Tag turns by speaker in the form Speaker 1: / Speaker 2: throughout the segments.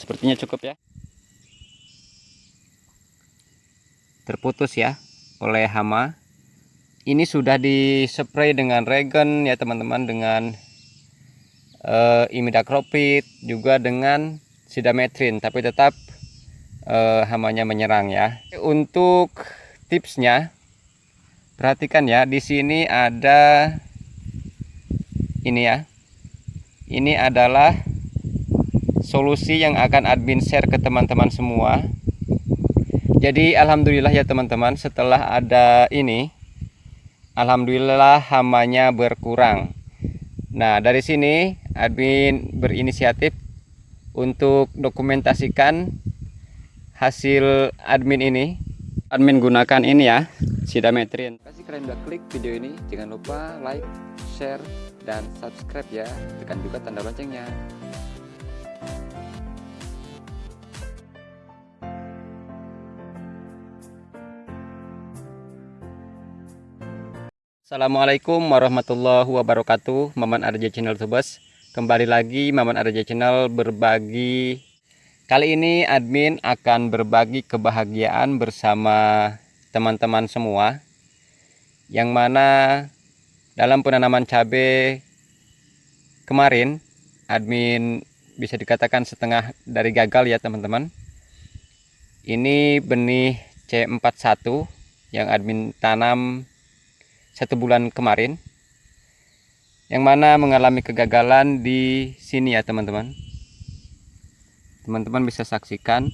Speaker 1: sepertinya cukup ya. Terputus ya oleh hama. Ini sudah dispray dengan regen ya teman-teman dengan uh, juga dengan sidametrin. Tapi tetap uh, hamanya menyerang ya. Untuk tipsnya perhatikan ya di sini ada ini ya. Ini adalah solusi yang akan admin share ke teman-teman semua. Jadi alhamdulillah ya teman-teman setelah ada ini alhamdulillah hamanya berkurang. Nah dari sini admin berinisiatif untuk dokumentasikan hasil admin ini. Admin gunakan ini ya sidametrin. Kasih kalian udah klik video ini. Jangan lupa like share dan subscribe ya. Tekan juga tanda loncengnya Assalamualaikum warahmatullahi wabarakatuh. Maman Arja Channel Tubes Kembali lagi Maman Arja Channel berbagi. Kali ini admin akan berbagi kebahagiaan bersama teman-teman semua. Yang mana dalam penanaman cabai kemarin Admin bisa dikatakan setengah dari gagal ya teman-teman. Ini benih C41 yang admin tanam satu bulan kemarin yang mana mengalami kegagalan di sini ya teman-teman. Teman-teman bisa saksikan.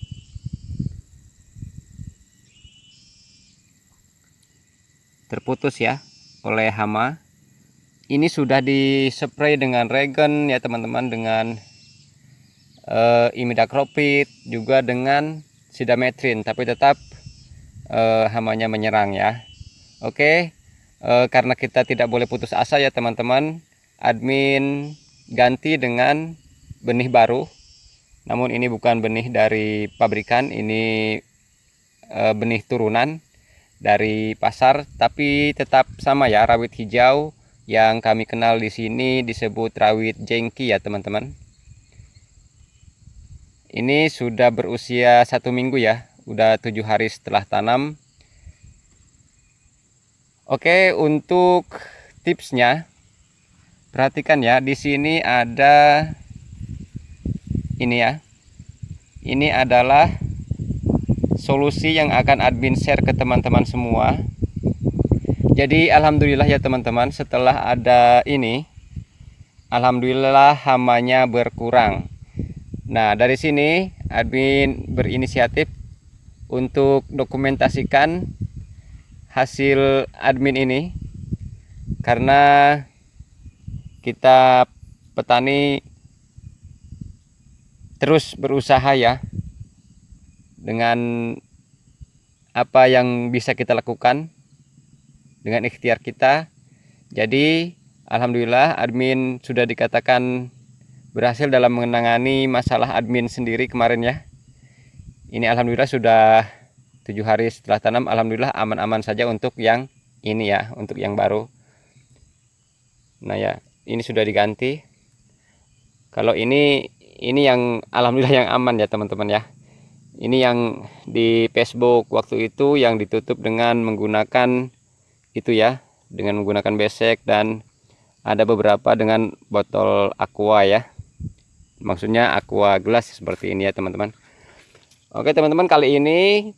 Speaker 1: Terputus ya oleh hama. Ini sudah dispray dengan regen ya teman-teman dengan uh, juga dengan sidametrin. Tapi tetap uh, hamanya menyerang ya. Oke e, karena kita tidak boleh putus asa ya teman-teman. Admin ganti dengan benih baru. Namun ini bukan benih dari pabrikan ini e, benih turunan dari pasar tapi tetap sama ya rawit hijau yang kami kenal di sini disebut rawit jengki ya teman-teman. Ini sudah berusia satu minggu ya udah tujuh hari setelah tanam Oke, untuk tipsnya perhatikan ya, di sini ada ini ya. Ini adalah solusi yang akan admin share ke teman-teman semua. Jadi alhamdulillah ya teman-teman, setelah ada ini alhamdulillah hamanya berkurang. Nah, dari sini admin berinisiatif untuk dokumentasikan hasil admin ini karena kita petani terus berusaha ya dengan apa yang bisa kita lakukan dengan ikhtiar kita. Jadi Alhamdulillah admin sudah dikatakan berhasil dalam menangani masalah admin sendiri kemarin ya. Ini Alhamdulillah sudah tujuh hari setelah tanam Alhamdulillah aman-aman saja untuk yang ini ya untuk yang baru. Nah ya ini sudah diganti. Kalau ini ini yang Alhamdulillah yang aman ya teman-teman ya. Ini yang di Facebook waktu itu yang ditutup dengan menggunakan itu ya dengan menggunakan besek dan ada beberapa dengan botol aqua ya. Maksudnya aqua gelas seperti ini ya teman-teman. Oke teman-teman kali ini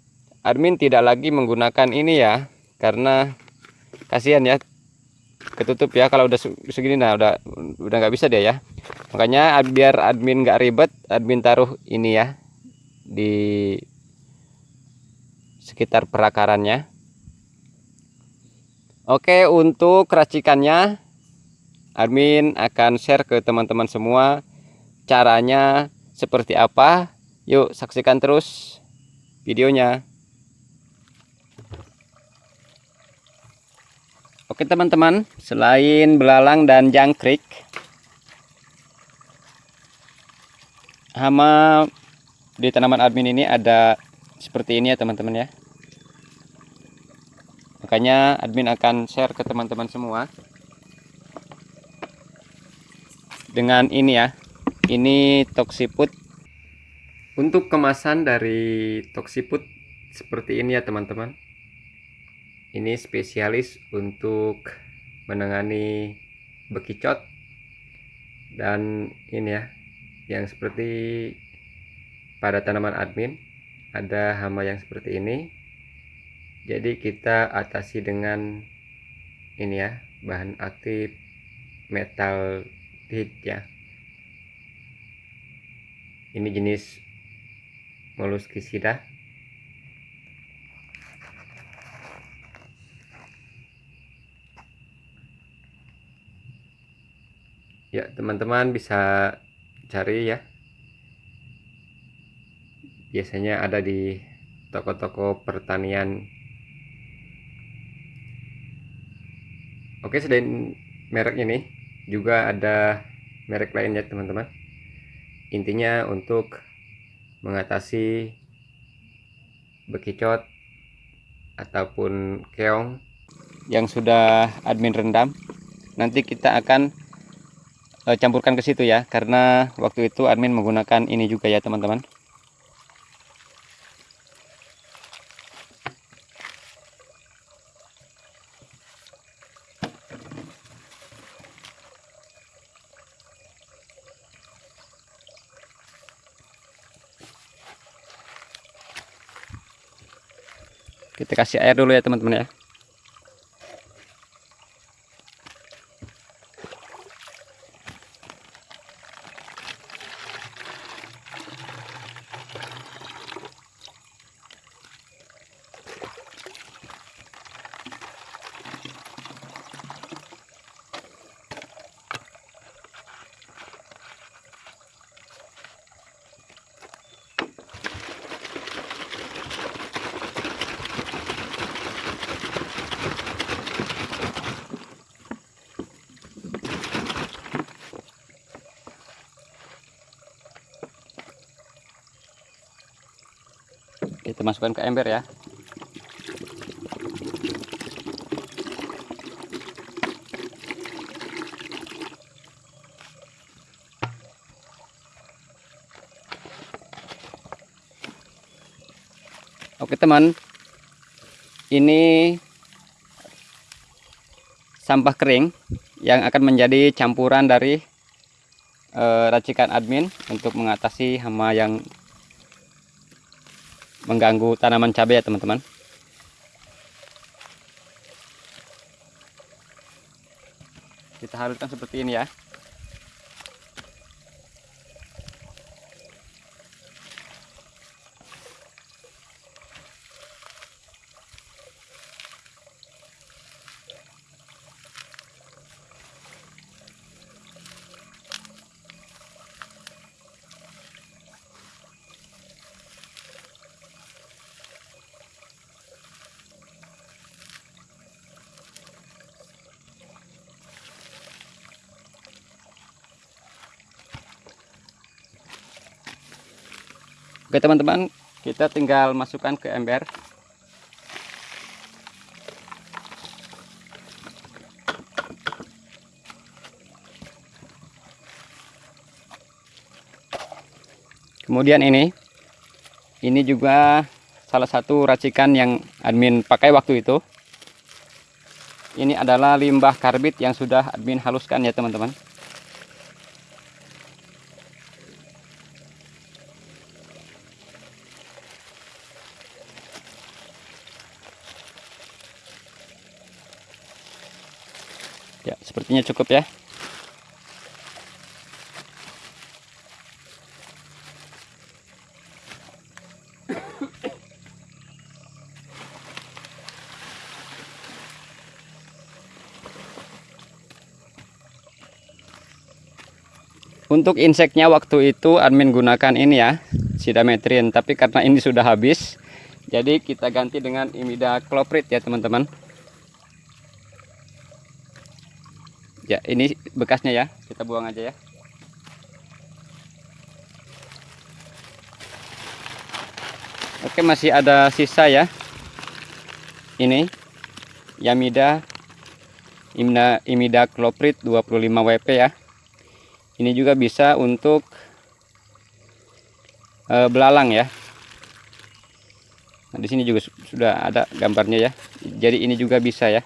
Speaker 1: admin tidak lagi menggunakan ini ya karena kasihan ya ketutup ya kalau udah segini. Nah udah udah nggak bisa dia ya. Makanya biar admin nggak ribet admin taruh ini ya di sekitar perakarannya. Oke untuk racikannya admin akan share ke teman-teman semua caranya seperti apa. Yuk saksikan terus videonya Oke teman-teman, selain belalang dan jangkrik, hama di tanaman admin ini ada seperti ini ya teman-teman ya. Makanya admin akan share ke teman-teman semua. Dengan ini ya, ini toksiput untuk kemasan dari toksiput seperti ini ya teman-teman ini spesialis untuk menangani bekicot dan ini ya yang seperti pada tanaman admin ada hama yang seperti ini. Jadi kita atasi dengan ini ya bahan aktif metal hit ya. Ini jenis molluscicida ya teman-teman bisa cari ya. Biasanya ada di toko-toko pertanian. Oke selain merek ini juga ada merek lainnya teman-teman. Intinya untuk mengatasi bekicot ataupun keong yang sudah admin rendam nanti kita akan uh, campurkan ke situ ya karena waktu itu admin menggunakan ini juga ya teman-teman. Kita kasih air dulu ya teman-teman ya masukkan ke ember ya. Oke teman. Ini sampah kering yang akan menjadi campuran dari e, racikan admin untuk mengatasi hama yang mengganggu tanaman cabai ya teman-teman. Kita haluskan seperti ini ya Oke teman-teman, kita tinggal masukkan ke ember. Kemudian ini, ini juga salah satu racikan yang admin pakai waktu itu. Ini adalah limbah karbit yang sudah admin haluskan ya teman-teman. Ya sepertinya cukup ya. Untuk inseknya waktu itu admin gunakan ini ya sidametrin tapi karena ini sudah habis jadi kita ganti dengan imidacloprid ya teman-teman ya ini bekasnya ya kita buang aja ya oke masih ada sisa ya ini Yamida Imna Imida Kloprit 25 WP ya ini juga bisa untuk eh, belalang ya. Nah, di sini juga su- sudah ada gambarnya ya. Jadi ini juga bisa. Ya.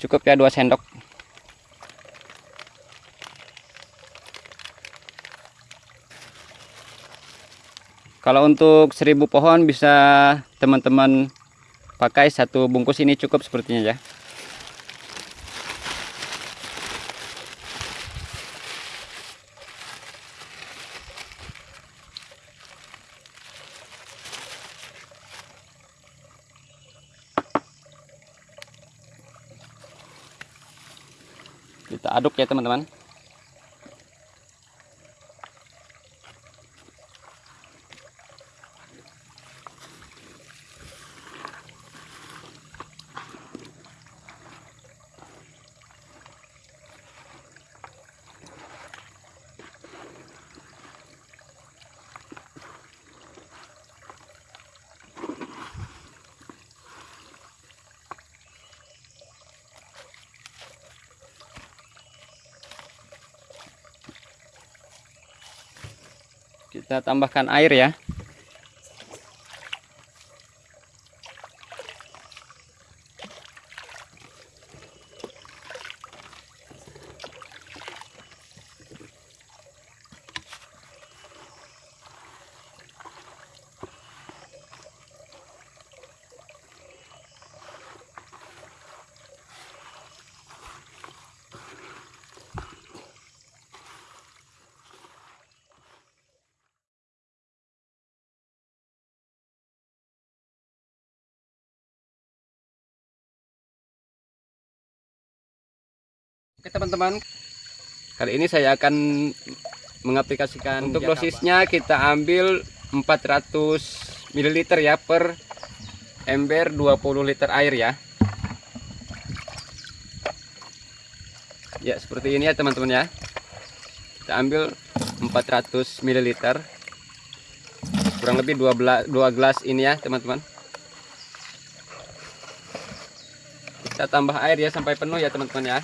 Speaker 1: Cukup ya dua sendok. Kalau untuk seribu pohon bisa teman-teman pakai satu bungkus ini cukup sepertinya ya. Kita aduk ya teman-teman. Kita tambahkan air ya. Oke teman-teman, kali ini saya akan mengaplikasikan untuk dosisnya kita ambil 400 ml ya per ember 20 liter air ya. Ya seperti ini ya teman-teman ya. Kita ambil 400 ml kurang lebih 2 gelas ini ya teman-teman. Kita tambah air ya sampai penuh ya teman-teman ya.